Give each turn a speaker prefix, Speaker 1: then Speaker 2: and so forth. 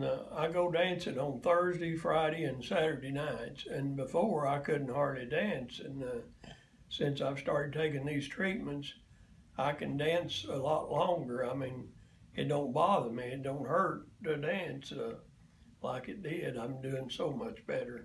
Speaker 1: Uh, I go dancing on Thursday, Friday, and Saturday nights, and before I couldn't hardly dance. And uh, since I've started taking these treatments, I can dance a lot longer. I mean, it don't bother me. It don't hurt to dance uh, like it did. I'm doing so much better.